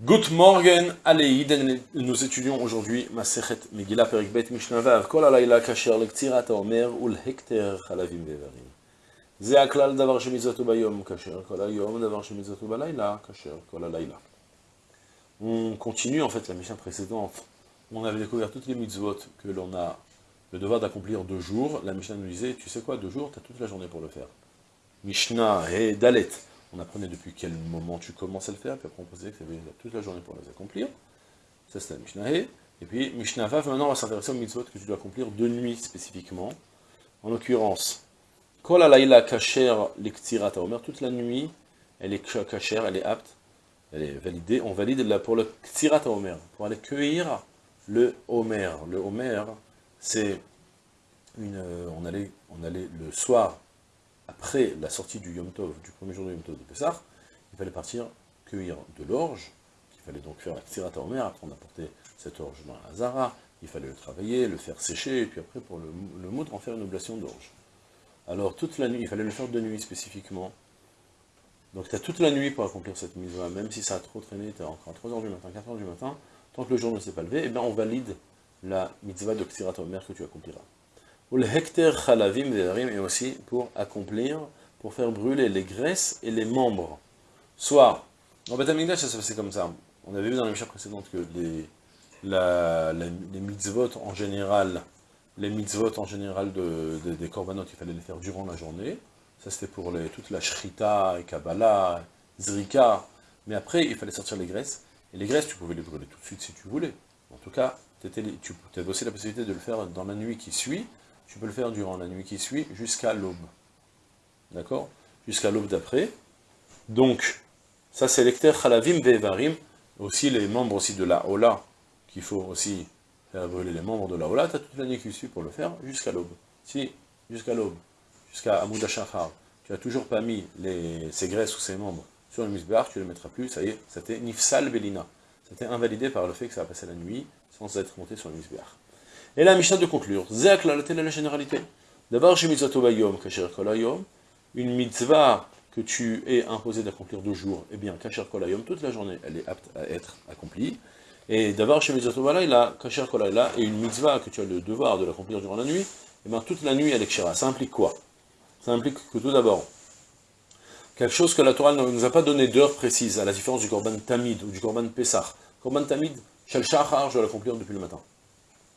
Good morning, Aleïd, nous étudions aujourd'hui Masechet Megillah Perik Bet Mishnavav, Kol Alayla Kasher Lektirat Omer Ul Hekter Chalavim Vevarim. Ze Aklal Davar Shemizotu Bayom Kasher, Kol Ayom Davar Shemizotu Balayla Kasher, Kol Alayla. On continue en fait la Mishnah précédente. On avait découvert toutes les mitzvot que l'on a le devoir d'accomplir deux jours. La Mishnah nous disait, tu sais quoi, deux jours, tu as toute la journée pour le faire. Mishnah et Dalet on apprenait depuis quel moment tu commences à le faire, puis après on posait que tu avais toute la journée pour les accomplir. Ça c'était la Mishnah Et puis Mishnah Vav, maintenant on va s'intéresser aux mitzvot que tu dois accomplir de nuit spécifiquement. En l'occurrence, Kol alayla kasher lektirat omer, toute la nuit, elle est kasher, elle est apte, elle est validée, on valide pour le ktirat omer, pour aller cueillir le homer. Le homer, c'est une, euh, on on allait le soir après la sortie du Yom Tov, du premier jour du Yom Tov de Pessah, il fallait partir cueillir de l'orge, il fallait donc faire la Omer, après on apportait cette orge dans la Zara, il fallait le travailler, le faire sécher, et puis après pour le, le moudre, en faire une oblation d'orge. Alors toute la nuit, il fallait le faire de nuit spécifiquement. Donc tu as toute la nuit pour accomplir cette mise même si ça a trop traîné, tu es encore à 3h du matin, 4h du matin, tant que le jour ne s'est pas levé, eh bien on valide la mitzvah de Ksirat Omer que tu accompliras. Ou le hecter chalavim et aussi pour accomplir, pour faire brûler les graisses et les membres. Soit, en Beth ça se passait comme ça. On avait vu dans la mission précédente que les, les mitzvot en général, les mitzvot en général de, des corbanotes, il fallait les faire durant la journée. Ça c'était pour toute la shrita, kabbalah, zrika. Mais après, il fallait sortir les graisses. Et les graisses, tu pouvais les brûler tout de suite si tu voulais. En tout cas, tu avais aussi la possibilité de le faire dans la nuit qui suit, tu peux le faire durant la nuit qui suit, jusqu'à l'aube. D'accord? Jusqu'à l'aube d'après. Donc, ça c'est l'ecter chalavim vevarim, aussi les membres aussi de la Ola, qu'il faut aussi faire brûler les membres de la Ola, tu as toute la nuit qui suit pour le faire, jusqu'à l'aube. Si, jusqu'à l'aube, jusqu'à Amoud Shachar, tu n'as toujours pas mis les, graisses ou ces membres sur le misbéar, tu ne les mettras plus, ça y est, c'était Nifsal Belina. C'était invalidé par le fait que ça a passé la nuit sans être monté sur le misbéar. Et la Mishnah de conclure, Zek la la généralité. D'abord, chez Kasher Kolayom, une mitzvah que tu es imposé d'accomplir deux jours, eh bien, Kasher Kolayom, toute la journée, elle est apte à être accomplie. Et d'abord, chez Balayla, Kasher Kolayla, et une mitzvah que tu as le devoir de l'accomplir durant la nuit, eh bien, toute la nuit, elle est kshira. Ça implique quoi? Ça implique que tout d'abord, quelque chose que la Torah ne nous a pas donné d'heure précise, à la différence du Korban Tamid ou du Korban Pessah. Korban Tamid, Shel Shachar, je dois l'accomplir depuis le matin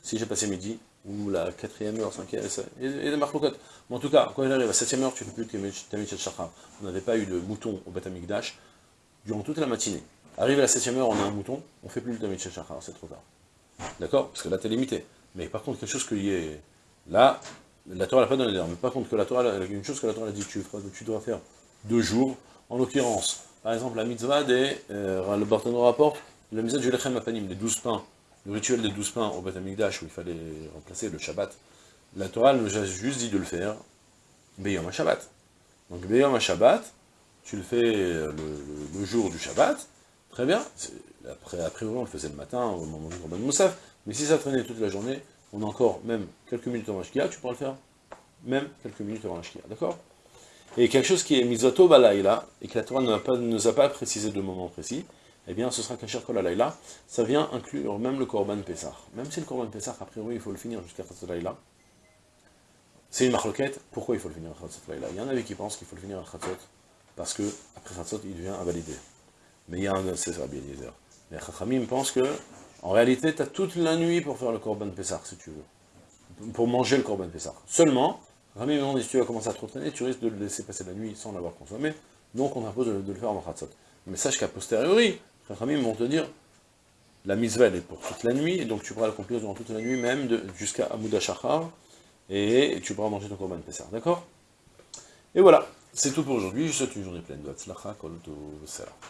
si j'ai passé midi, ou la quatrième heure, cinquième, et, et des marloquettes. Mais en tout cas, quand il arrive à septième heure, tu ne fais plus Tamid Shachar. On n'avait pas eu de mouton au Batamikdash durant toute la matinée. Arrive à la septième heure, on a un mouton, on ne fait plus le Tamid Shachar, c'est trop tard. D'accord? Parce que là, tu es limité. Mais par contre, quelque chose qui est... Là, la Torah n'a pas donné l'heure. Mais par contre, que la Torah, une chose que la Torah a dit, tu, dois faire deux jours, en l'occurrence, par exemple, la mitzvah des... Euh, le Barthéno rapporte, la mitzvah du Lechem Apanim, les douze pains, le rituel des douze pains au Beth où il fallait remplacer le Shabbat, la Torah nous a juste dit de le faire Beyom Shabbat. Donc Beyom Shabbat, tu le fais le, jour du Shabbat, très bien, après, après on le faisait le matin, au moment du Corban Moussaf, mais si ça traînait toute la journée, on a encore même quelques minutes avant la tu pourras le faire même quelques minutes avant la d'accord? Et quelque chose qui est misoto balaïla, et que la Torah ne nous a pas précisé de moment précis, eh bien ce sera Kasher Kol Alayla, ça vient inclure même le Korban Pessah. Même si le Korban Pessah, a priori, il faut le finir jusqu'à Chatzot Laïla, c'est une marloquette, pourquoi il faut le finir à Chatzot Laïla? Il y en avait qui pensent qu'il faut le finir à Chatzot, parce que après Chatzot, il devient invalidé. Mais il y a un, c'est ça, bien dire. Mais Chachamim pense que, en réalité, tu as toute la nuit pour faire le Korban Pessah, si tu veux. Pour manger le Korban Pessah. Seulement, Chachamim dit, si tu vas commencer à trop traîner, tu risques de le laisser passer la nuit sans l'avoir consommé, donc on impose de, le faire avant Chatzot. Mais sache qu'à posteriori, Chachamim vont te dire, la mitzvah est pour toute la nuit, et donc tu pourras l'accomplir durant toute la nuit, même jusqu'à Amouda Shachar, et tu pourras manger ton Korban Pessar, d'accord? Et voilà, c'est tout pour aujourd'hui, je souhaite une journée pleine de Hatzlacha, Kol